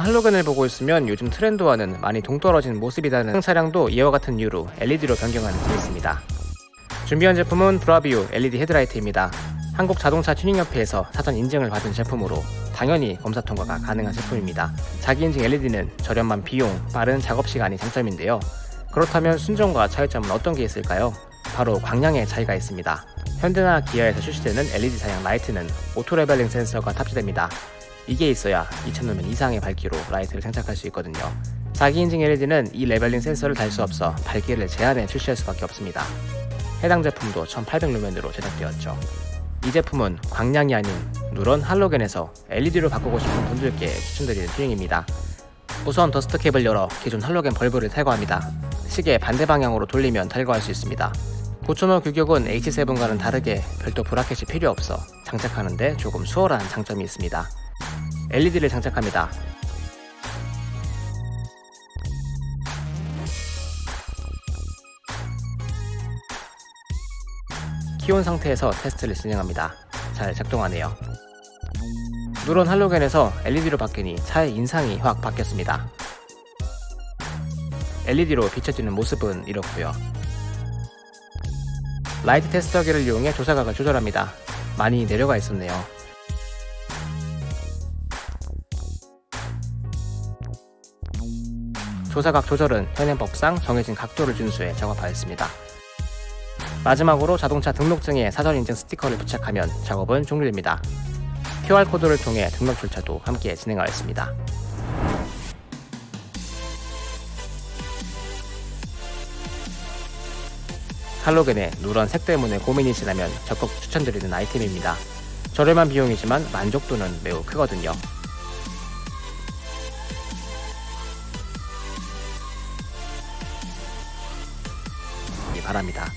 할로겐을 보고 있으면 요즘 트렌드와는 많이 동떨어진 모습이라는 차량도 이와 같은 이유로 LED로 변경하는 게 있습니다. 준비한 제품은 브라비오 LED 헤드라이트입니다. 한국 자동차 튜닝협회에서 사전 인증을 받은 제품으로 당연히 검사 통과가 가능한 제품입니다. 자기 인증 LED는 저렴한 비용, 빠른 작업 시간이 장점인데요. 그렇다면 순정과 차이점은 어떤 게 있을까요? 바로 광량의 차이가 있습니다. 현대나 기아에서 출시되는 LED 사양 라이트는 auto leveling 센서가 탑재됩니다. 이게 있어야 2000루멘 이상의 밝기로 라이트를 장착할 수 있거든요. 자기 인증 LED는 이 leveling 센서를 달 수 없어 밝기를 제한해 출시할 수밖에 없습니다. 해당 제품도 1800루멘으로 제작되었죠. 이 제품은 광량이 아닌 누런 할로겐에서 LED로 바꾸고 싶은 분들께 추천드리는 튜닝입니다. 우선 dust cap을 열어 기존 할로겐 bulb를 탈거합니다. 시계 반대 방향으로 돌리면 탈거할 수 있습니다. 9000호 규격은 H7과는 다르게 별도 브라켓이 필요 없어 장착하는데 조금 수월한 장점이 있습니다. LED를 장착합니다. 키온 상태에서 테스트를 진행합니다. 잘 작동하네요. 누런 할로겐에서 LED로 바뀌니 차의 인상이 확 바뀌었습니다. LED로 비춰지는 모습은 이렇고요. 라이트 테스터기를 이용해 조사각을 조절합니다. 많이 내려가 있었네요. 조사각 조절은 현행법상 정해진 각도를 준수해 작업하였습니다. 마지막으로 자동차 등록증에 사전 인증 스티커를 부착하면 작업은 종료됩니다. QR코드를 통해 등록 절차도 함께 진행하였습니다. 할로겐의 누런 색 때문에 고민이시라면 적극 추천드리는 아이템입니다. 저렴한 비용이지만 만족도는 매우 크거든요. 바랍니다.